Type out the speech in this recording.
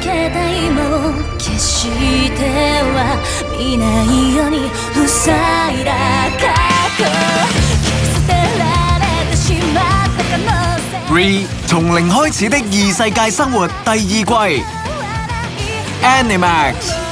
けた今を決しては見ないように塞いだ過去捨てられてしまった可能性。Re 從零開始的異世界生活第二季。Animax